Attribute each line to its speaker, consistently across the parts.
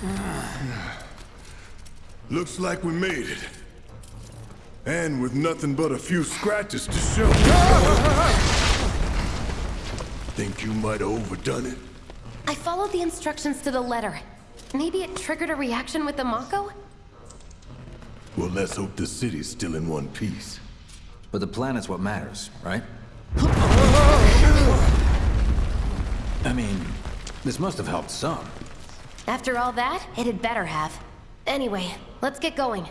Speaker 1: Looks like we made it. And with nothing but a few scratches to show. Think you might have overdone it?
Speaker 2: I followed the instructions to the letter. Maybe it triggered a reaction with the Mako?
Speaker 1: Well, let's hope the city's still in one piece.
Speaker 3: But the planet's what matters, right? I mean, this must have helped some.
Speaker 2: After all that, it had better have. Anyway, let's get going.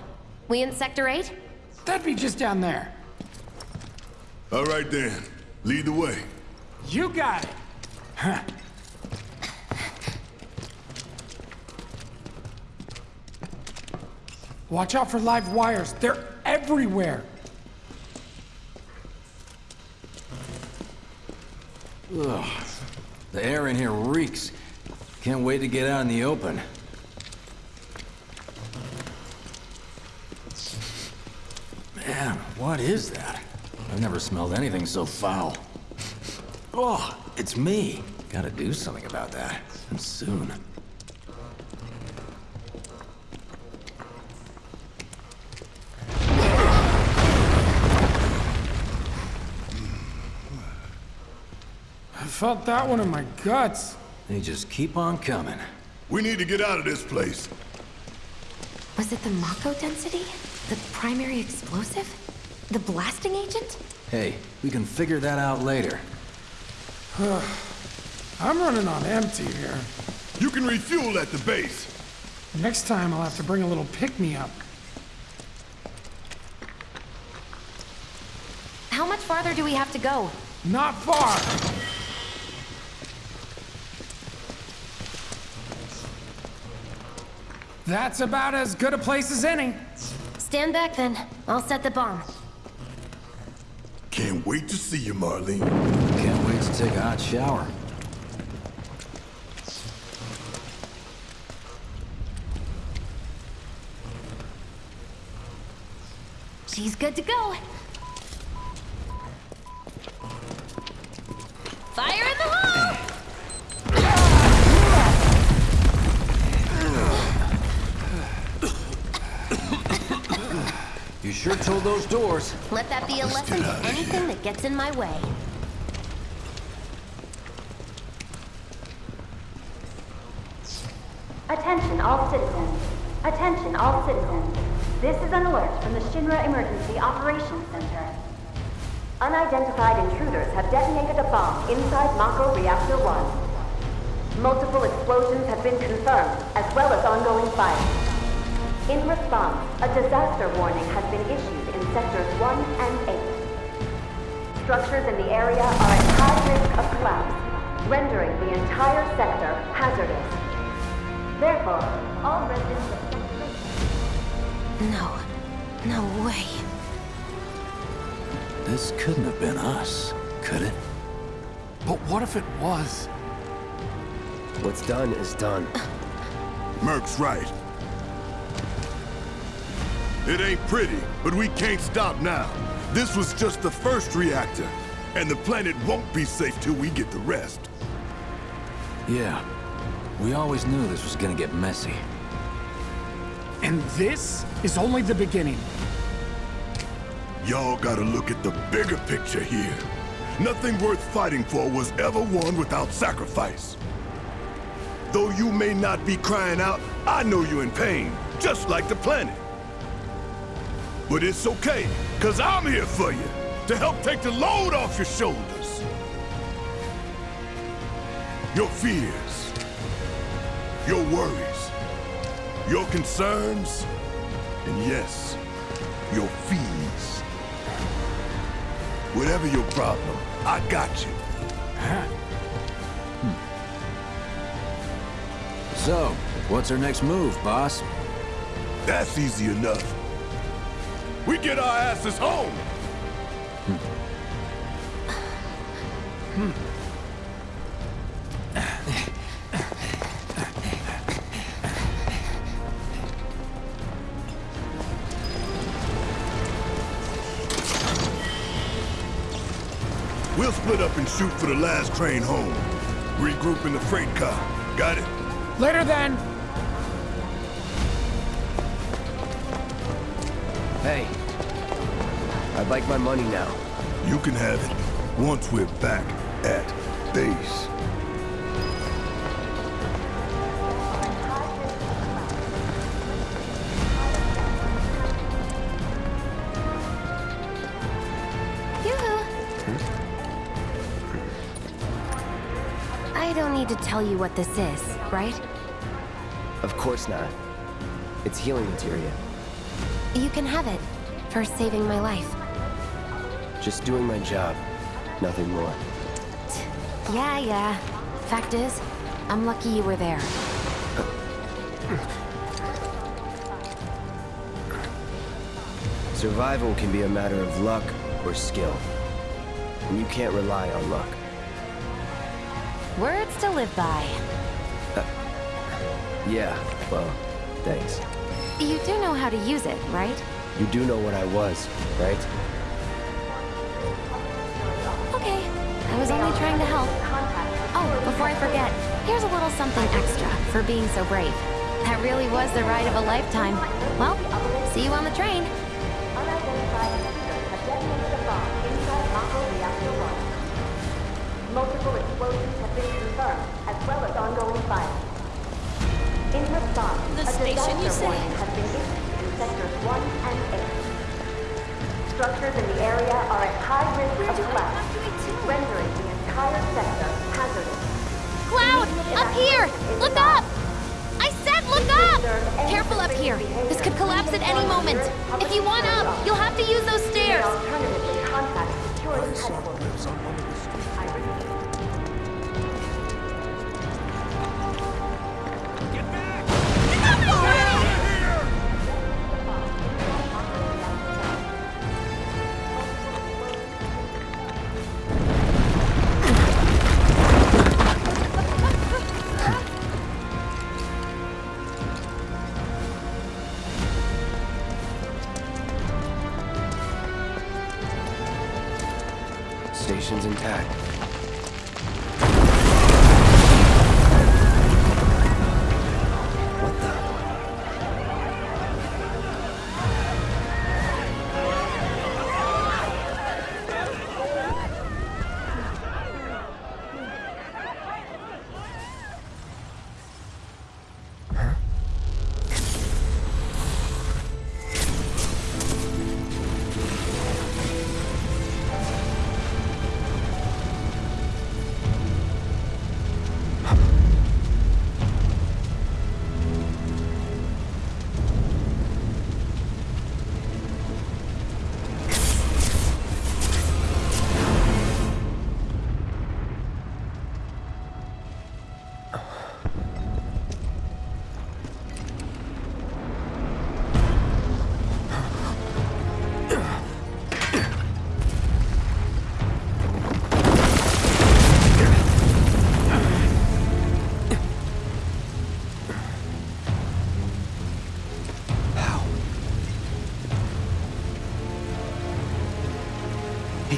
Speaker 2: We in Sector 8?
Speaker 4: That'd be just down there.
Speaker 1: All right then. Lead the way.
Speaker 4: You got it. Huh. Watch out for live wires. They're everywhere.
Speaker 3: Ugh. The air in here reeks. Can't wait to get out in the open. Man, what is that? I've never smelled anything so foul. Oh, it's me. Gotta do something about that. And soon.
Speaker 4: I felt that one in my guts.
Speaker 3: They just keep on coming.
Speaker 1: We need to get out of this place.
Speaker 2: Was it the Mako density? The primary explosive? The blasting agent?
Speaker 3: Hey, we can figure that out later.
Speaker 4: I'm running on empty here.
Speaker 1: You can refuel at the base.
Speaker 4: Next time I'll have to bring a little pick-me-up.
Speaker 2: How much farther do we have to go?
Speaker 4: Not far. That's about as good a place as any.
Speaker 2: Stand back then. I'll set the bomb.
Speaker 1: Can't wait to see you, Marlene.
Speaker 3: Can't wait to take a hot shower.
Speaker 2: She's good to go.
Speaker 3: You those doors.
Speaker 2: Let that be a lesson to anything that gets in my way.
Speaker 5: Attention all citizens. Attention all citizens. This is an alert from the Shinra Emergency Operations Center. Unidentified intruders have detonated a bomb inside Mako Reactor 1. Multiple explosions have been confirmed, as well as ongoing fire. In response, a disaster warning has been issued in Sectors 1 and 8. Structures in the area are at high risk of collapse, rendering the entire sector hazardous. Therefore, all residents of Sector
Speaker 2: No. No way.
Speaker 3: This couldn't have been us, could it?
Speaker 4: But what if it was?
Speaker 6: What's done is done.
Speaker 1: Merc's right. It ain't pretty, but we can't stop now. This was just the first reactor, and the planet won't be safe till we get the rest.
Speaker 3: Yeah. We always knew this was gonna get messy.
Speaker 4: And this is only the beginning.
Speaker 1: Y'all gotta look at the bigger picture here. Nothing worth fighting for was ever won without sacrifice. Though you may not be crying out, I know you're in pain, just like the planet. But it's okay, cause I'm here for you, to help take the load off your shoulders. Your fears, your worries, your concerns, and yes, your fees. Whatever your problem, I got you.
Speaker 3: huh So, what's our next move, boss?
Speaker 1: That's easy enough. We get our asses home! We'll split up and shoot for the last train home. Regroup in the freight car. Got it?
Speaker 4: Later then!
Speaker 6: Hey, I'd like my money now.
Speaker 1: You can have it once we're back at base.
Speaker 2: Yoo-hoo. I don't need to tell you what this is, right?
Speaker 6: Of course not. It's healing materia.
Speaker 2: You can have it for saving my life.
Speaker 6: Just doing my job. Nothing more.
Speaker 2: Yeah, yeah. Fact is, I'm lucky you were there.
Speaker 6: Survival can be a matter of luck or skill. And you can't rely on luck.
Speaker 2: Words to live by.
Speaker 6: Uh, yeah, well, thanks.
Speaker 2: You do know how to use it, right?
Speaker 6: You do know what I was, right?
Speaker 2: Was only trying to help. Oh, before I forget, here's a little something extra for being so brave. That really was the ride of a lifetime. Well, see you on the train.
Speaker 5: Unidentified intruders have detonated a bomb inside Mako Reactor 1. Multiple explosions have been confirmed, as well as ongoing fire. In response,
Speaker 7: The
Speaker 5: a
Speaker 7: station, you
Speaker 5: disaster
Speaker 7: say?
Speaker 5: has been issued in sectors 1 and 8. Structures in the area are at high risk of collapse, rendering the entire sector hazardous.
Speaker 2: Cloud! Up here! Look up! I said look up! Careful up here. This could collapse at any moment. If you want up, you'll have to use those stairs.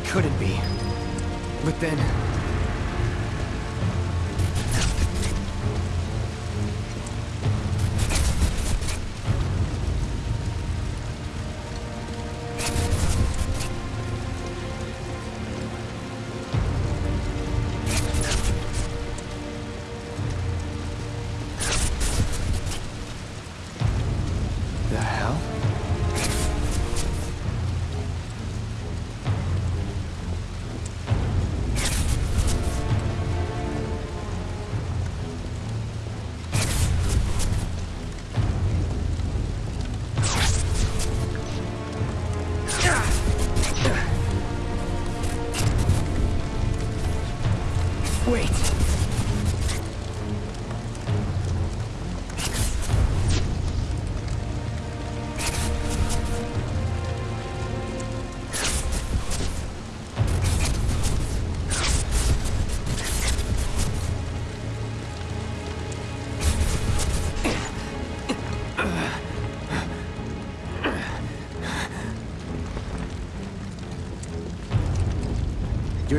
Speaker 6: Couldn't be. But then...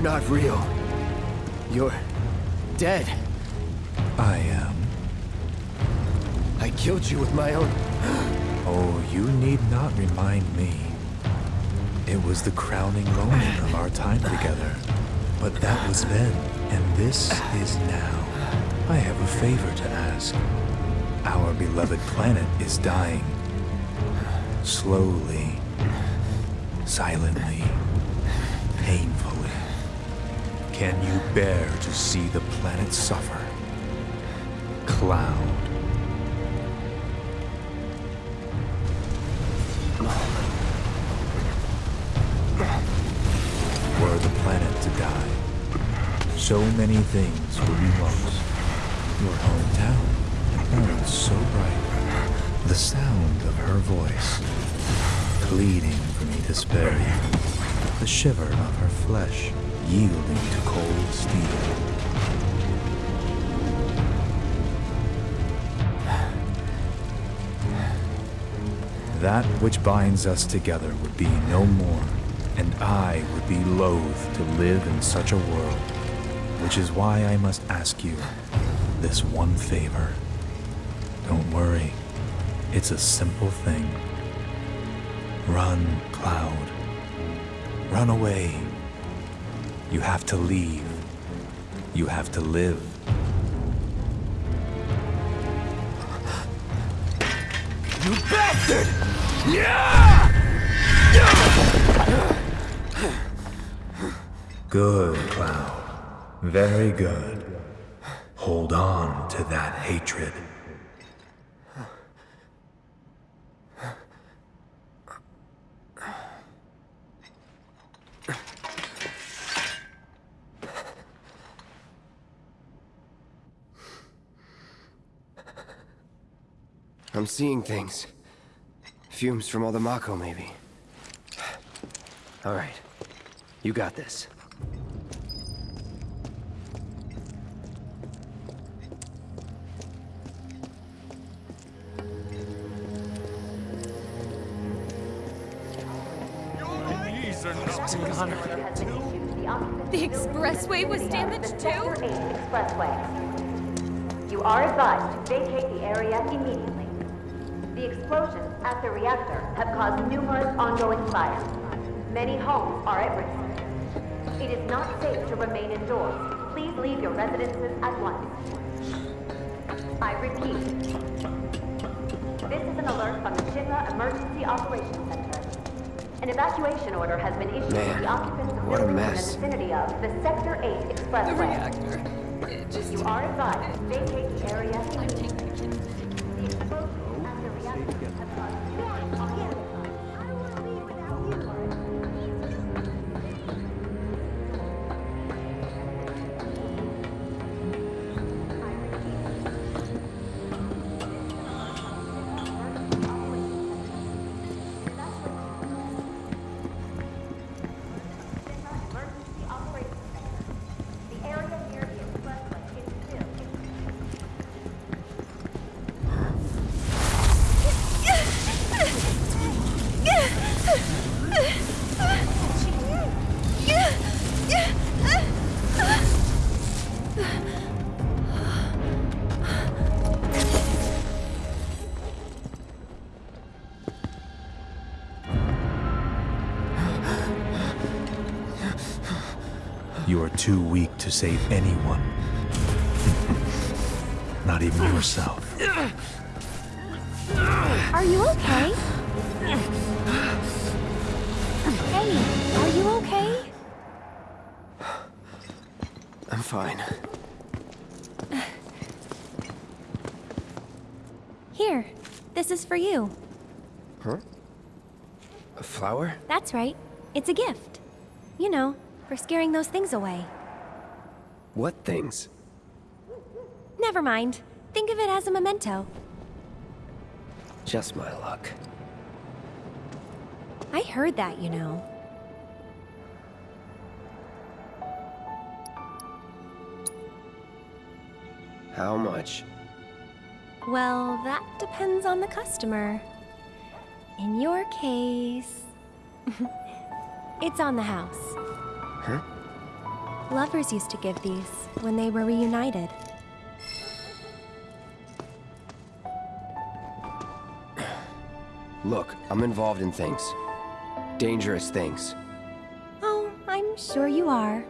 Speaker 6: You're not real. You're dead.
Speaker 8: I am.
Speaker 6: I killed you with my own
Speaker 7: Oh, you need not remind me. It was the crowning moment of our time together. But that was then, and this is now. I have a favor to ask. Our beloved planet is dying. Slowly, silently, Can you bear to see the planet suffer? Cloud. Were the planet to die, so many things would be lost. Your hometown, oh, so bright. The sound of her voice, pleading for me to spare you. The shiver of her flesh, yielding to cold steel. That which binds us together would be no more, and I would be loath to live in such a world, which is why I must ask you this one favor. Don't worry, it's a simple thing. Run, Cloud. Run away. You have to leave. You have to live.
Speaker 1: You bastard! Yeah!
Speaker 7: Good, Cloud. Very good. Hold on to that hatred.
Speaker 6: I'm seeing things. Fumes from all the Mako, maybe. All right. You got this.
Speaker 5: The
Speaker 2: expressway was damaged too?
Speaker 5: Expressway. You are advised to vacate the area immediately. The explosions at the reactor have caused numerous ongoing fires. Many homes are at risk. It is not safe to remain indoors. Please leave your residences at once. I repeat. This is an alert from the Shinra Emergency Operations Center. An evacuation order has been issued
Speaker 6: Man,
Speaker 5: to the occupants of
Speaker 6: what a
Speaker 5: buildings
Speaker 6: mess.
Speaker 5: in the vicinity of the Sector 8 Expressway. You are advised to vacate the area
Speaker 7: too weak to save anyone. Not even yourself.
Speaker 2: Are you okay? Hey, are you okay?
Speaker 6: I'm fine.
Speaker 2: Here, this is for you.
Speaker 6: Huh? A flower?
Speaker 2: That's right. It's a gift. You know, for scaring those things away.
Speaker 6: What things?
Speaker 2: Never mind. Think of it as a memento.
Speaker 6: Just my luck.
Speaker 2: I heard that, you know.
Speaker 6: How much?
Speaker 2: Well, that depends on the customer. In your case, it's on the house.
Speaker 6: Huh?
Speaker 2: Lovers used to give these when they were reunited.
Speaker 5: Look, I'm involved in things. Dangerous things.
Speaker 9: Oh, I'm sure you are.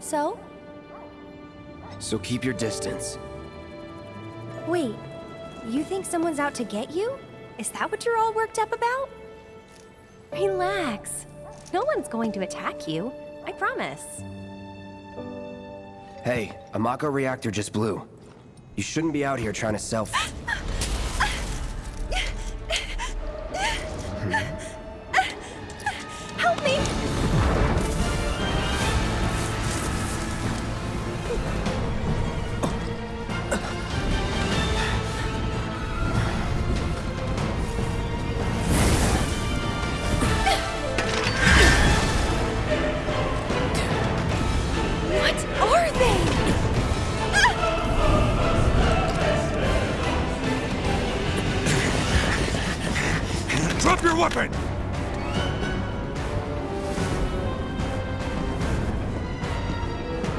Speaker 9: So?
Speaker 5: So keep your distance.
Speaker 9: Wait, you think someone's out to get you? Is that what you're all worked up about? Relax. No one's going to attack you. I promise.
Speaker 5: Hey, a Mako reactor just blew. You shouldn't be out here trying to self-
Speaker 9: hmm.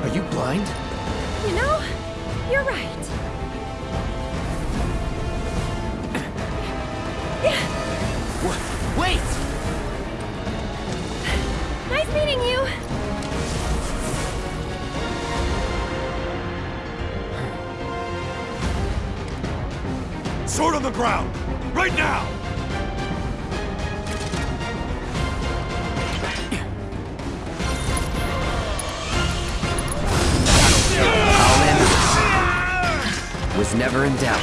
Speaker 9: Are
Speaker 5: you blind?
Speaker 9: You know, you're right.
Speaker 5: Wait!
Speaker 9: Nice meeting you.
Speaker 6: Sword on the ground! Right now!
Speaker 5: Was never in doubt.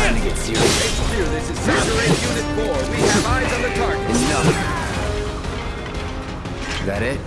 Speaker 5: Time to get serious.
Speaker 10: This is Sector 8 Unit 4. We have eyes on the target.
Speaker 5: Enough. That it?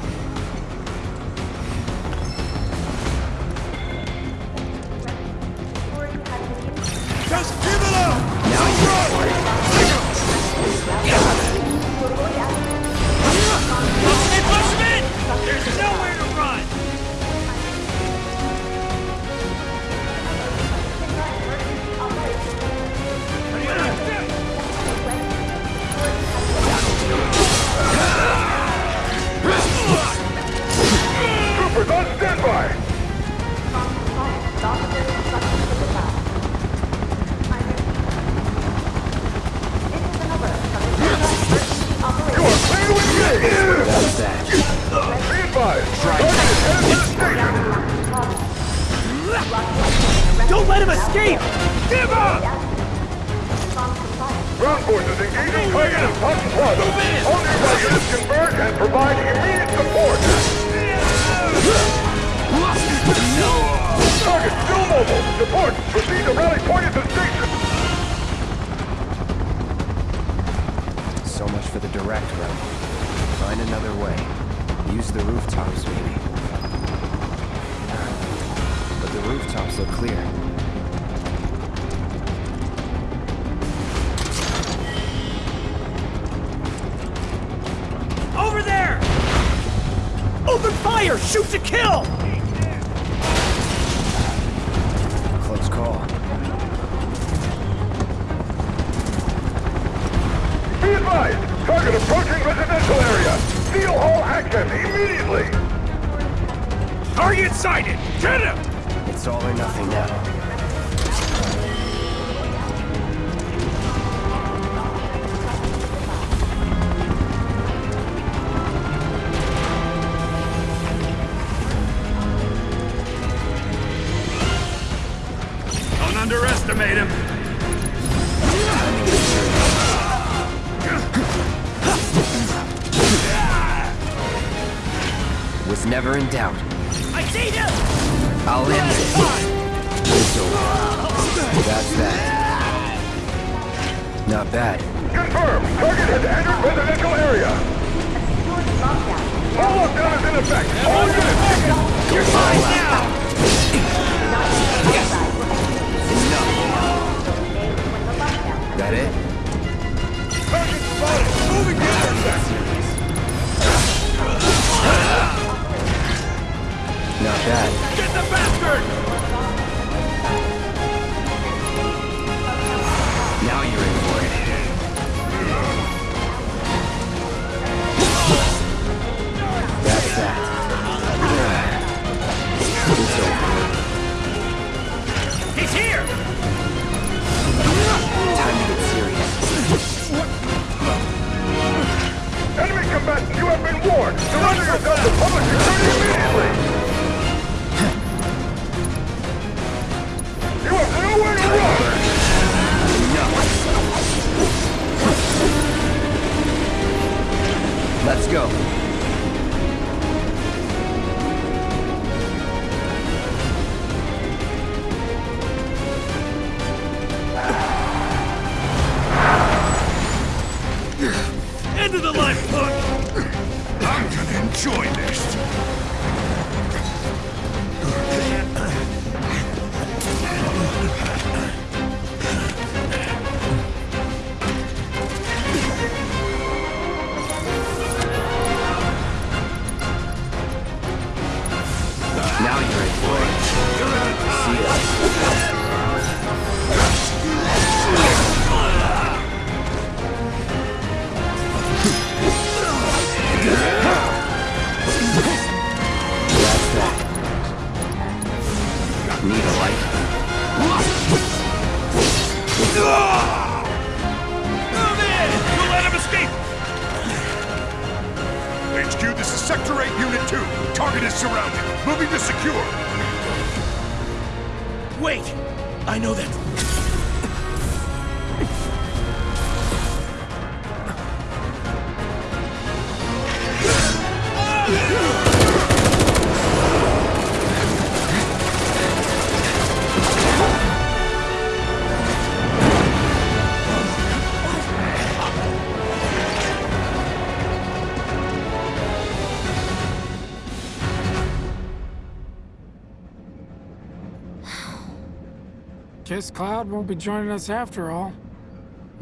Speaker 6: The
Speaker 5: rooftops, maybe. But the rooftops look clear.
Speaker 8: Over there! Open fire! Shoot to kill!
Speaker 6: Immediately. Target sighted. Get him!
Speaker 5: It's all or nothing now.
Speaker 6: Don't underestimate him.
Speaker 5: Was never in doubt.
Speaker 8: I see him!
Speaker 5: I'll end this. It's over. That's that. Not bad.
Speaker 6: Confirm. Target has entered residential area. Full lockdown is in effect. All units.
Speaker 8: You're fine now!
Speaker 5: Enough. That it? Not bad.
Speaker 6: Get the bastard!
Speaker 4: Guess Cloud won't be joining us after all.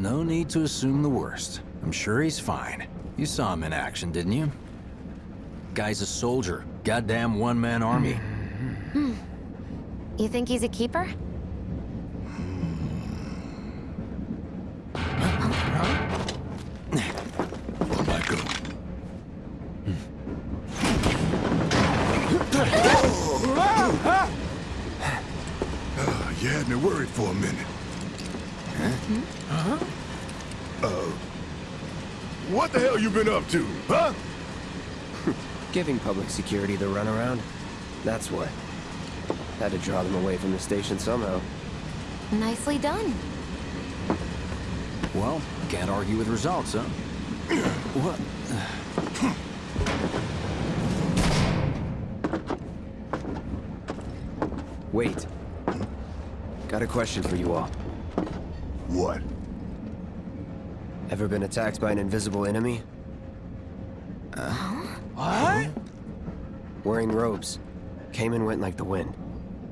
Speaker 3: No need to assume the worst. I'm sure he's fine. You saw him in action, didn't you? Guy's a soldier. Goddamn one-man army. Hmm.
Speaker 2: You think he's a keeper?
Speaker 1: A minute. Huh? Uh, what the hell you been up to, huh?
Speaker 6: Giving public security the runaround. That's what. Had to draw them away from the station somehow.
Speaker 2: Nicely done.
Speaker 3: Well, can't argue with results, huh? what?
Speaker 6: Wait. Got a question for you all.
Speaker 1: What?
Speaker 6: Ever been attacked by an invisible enemy?
Speaker 3: What?
Speaker 6: Wearing robes. Came and went like the wind.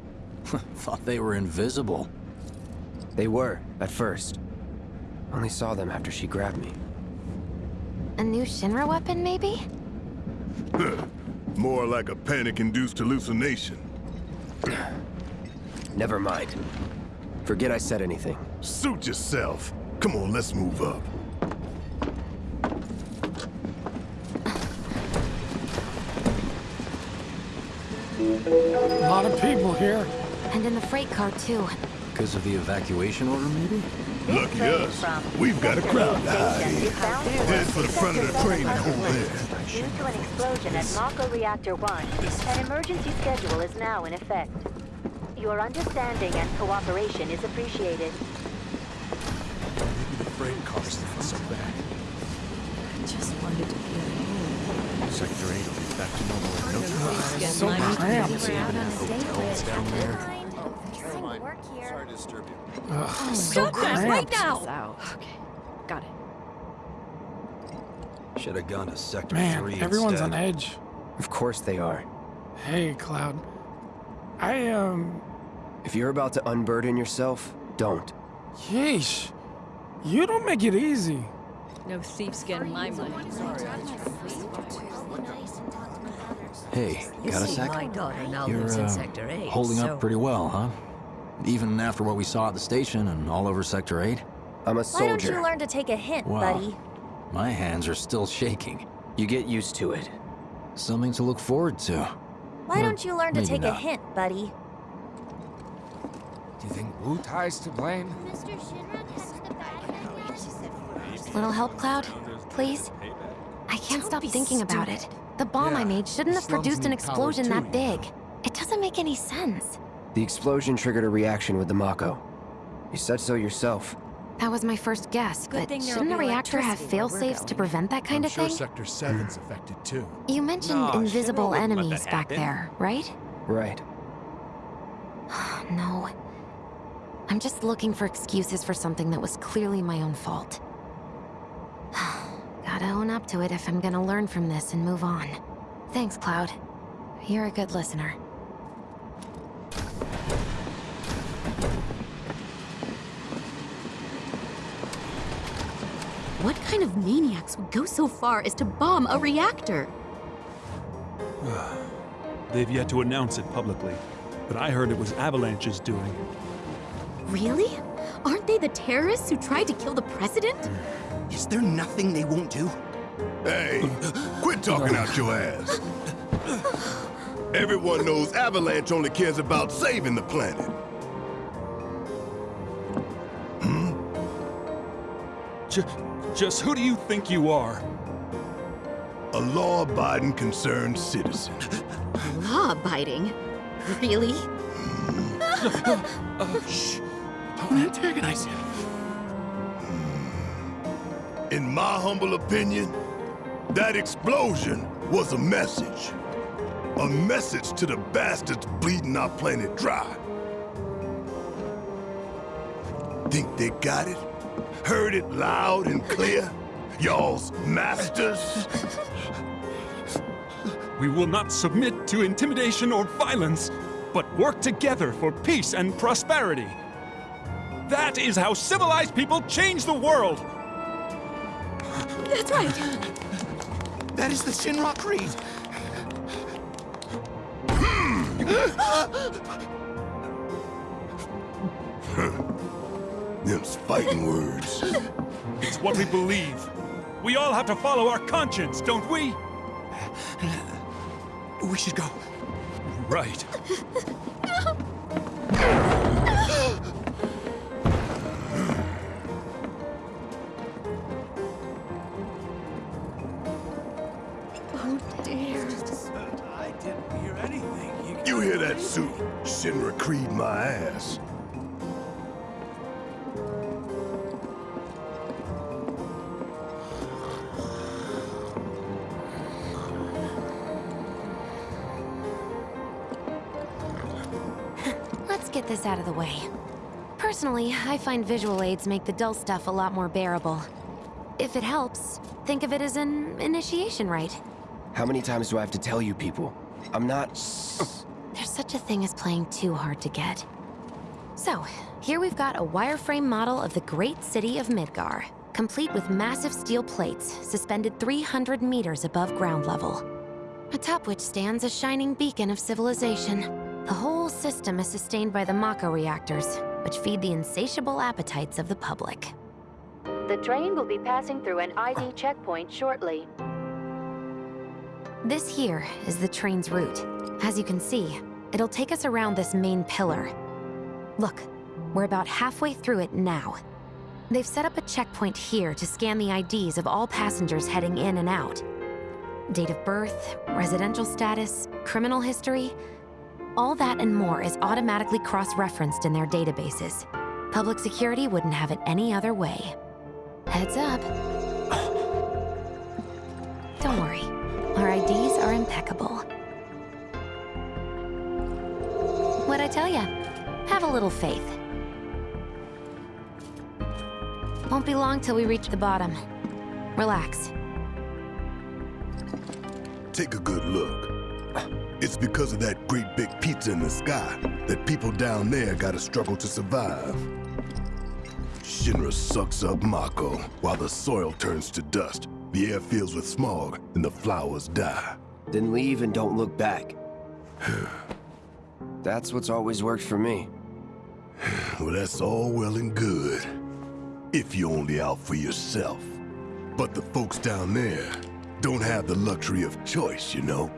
Speaker 3: Thought they were invisible.
Speaker 6: They were, at first. Only saw them after she grabbed me.
Speaker 2: A new Shinra weapon, maybe?
Speaker 1: More like a panic-induced hallucination.
Speaker 6: Never mind. Forget I said anything.
Speaker 1: Suit yourself. Come on, let's move up.
Speaker 4: A lot of people here.
Speaker 2: And in the freight car, too.
Speaker 3: Because of the evacuation order, maybe?
Speaker 1: Lucky us. We've got a crowd to hide in. Head for the front of the train and hold there.
Speaker 5: Due to an explosion at Mako Reactor 1, an emergency schedule is now in effect. Your understanding and cooperation is appreciated.
Speaker 1: The freight car's not so bad.
Speaker 11: Just wanted to get home.
Speaker 1: Sector 8 will be back to normal in no time.
Speaker 11: Get
Speaker 4: So
Speaker 11: my
Speaker 4: cramped.
Speaker 2: We're out on a date
Speaker 1: hotels down there.
Speaker 2: Fixing work here.
Speaker 1: to disturb you.
Speaker 4: Ugh, so
Speaker 11: Goodness, wait
Speaker 4: cramped.
Speaker 11: now! Okay, got it.
Speaker 3: Should have gone to Sector
Speaker 4: Man,
Speaker 3: 3
Speaker 4: everyone's
Speaker 3: instead.
Speaker 4: on edge.
Speaker 6: Of course they are.
Speaker 4: Hey, Cloud. I, um...
Speaker 6: If you're about to unburden yourself, don't.
Speaker 4: Yeesh. You don't make it easy.
Speaker 11: No thief's getting my money.
Speaker 3: Hey,
Speaker 11: You
Speaker 3: got a
Speaker 11: see,
Speaker 3: sec?
Speaker 11: my daughter now
Speaker 3: You're
Speaker 11: lives in
Speaker 3: uh,
Speaker 11: Sector 8,
Speaker 3: holding
Speaker 11: so...
Speaker 3: up pretty well, huh? Even after what we saw at the station and all over Sector 8?
Speaker 6: I'm a soldier.
Speaker 5: Why don't you learn to take a hint,
Speaker 3: Wow.
Speaker 5: buddy?
Speaker 3: My hands are still shaking.
Speaker 6: You get used to it.
Speaker 3: Something to look forward to.
Speaker 5: Why
Speaker 3: Well,
Speaker 5: don't you learn to
Speaker 3: maybe
Speaker 5: take a hint, buddy?
Speaker 12: Do you think Wu Tai's to blame?
Speaker 2: Little help, Cloud? Please? I can't
Speaker 11: Don't
Speaker 2: stop
Speaker 11: be
Speaker 2: thinking about it. The bomb I made shouldn't have produced an explosion
Speaker 12: too,
Speaker 2: that
Speaker 12: you
Speaker 2: big.
Speaker 12: know.
Speaker 2: It doesn't make any sense.
Speaker 6: The explosion triggered a reaction with the Mako. You said so yourself.
Speaker 2: That was my first guess,
Speaker 11: Good
Speaker 2: but shouldn't a
Speaker 11: be
Speaker 2: reactor have
Speaker 11: electricity
Speaker 2: fail-safes to prevent that kind
Speaker 12: I'm
Speaker 2: of
Speaker 12: sure
Speaker 2: thing?
Speaker 12: Sector 7's affected too.
Speaker 2: You mentioned
Speaker 13: Nah,
Speaker 2: invisible
Speaker 13: Shinra wouldn't let
Speaker 2: enemies back
Speaker 13: happen.
Speaker 2: there, right?
Speaker 6: Right.
Speaker 2: no. I'm just looking for excuses for something that was clearly my own fault. Gotta own up to it if I'm gonna learn from this and move on. Thanks, Cloud. You're a good listener.
Speaker 14: What kind of maniacs would go so far as to bomb a reactor?
Speaker 15: They've yet to announce it publicly, but I heard it was Avalanche's doing.
Speaker 14: Really? Aren't they the terrorists who tried to kill the president?
Speaker 13: Is there nothing they won't do?
Speaker 1: Hey, quit talking out your ass. Everyone knows Avalanche only cares about saving the planet. Hmm?
Speaker 15: J- just who do you think you are?
Speaker 1: A law-abiding concerned citizen.
Speaker 14: Law abiding? Really?
Speaker 13: Shh. Don't antagonize him.
Speaker 1: In my humble opinion, that explosion was a message. A message to the bastards bleeding our planet dry. Think they got it? Heard it loud and clear? Y'all's masters?
Speaker 15: We will not submit to intimidation or violence, but work together for peace and prosperity. That is how civilized people change the world.
Speaker 14: That's right.
Speaker 13: That is the Shinra Creed. Hmm.
Speaker 1: Them's fighting words.
Speaker 15: It's what we believe. We all have to follow our conscience, don't we?
Speaker 13: We should go.
Speaker 15: Right.
Speaker 14: Oh
Speaker 1: You hear? Shinra Creed my ass.
Speaker 2: Let's get this out of the way. Personally, I find visual aids make the dull stuff a lot more bearable. If it helps, think of it as an initiation rite.
Speaker 6: How many times do I have to tell you people? I'm not...
Speaker 2: Such a thing as playing too hard to get. So, here we've got a wireframe model of the great city of Midgar, complete with massive steel plates suspended 300 meters above ground level. Atop which stands a shining beacon of civilization. The whole system is sustained by the Mako reactors, which feed the insatiable appetites of the public.
Speaker 5: The train will be passing through an ID checkpoint shortly.
Speaker 2: This here is the train's route. As you can see, it'll take us around this main pillar. Look, we're about halfway through it now. They've set up a checkpoint here to scan the IDs of all passengers heading in and out. Date of birth, residential status, criminal history, all that and more is automatically cross-referenced in their databases. Public security wouldn't have it any other way. Heads up. Don't worry, our IDs are impeccable. I tell ya? Have a little faith. Won't be long till we reach the bottom. Relax.
Speaker 1: Take a good look. It's because of that great big pizza in the sky that people down there gotta struggle to survive. Shinra sucks up Mako while the soil turns to dust, the air fills with smog, and the flowers die.
Speaker 6: Then leave and don't look back. That's what's always worked for me.
Speaker 1: Well, that's all well and good. If you're only out for yourself. But the folks down there don't have the luxury of choice, you know?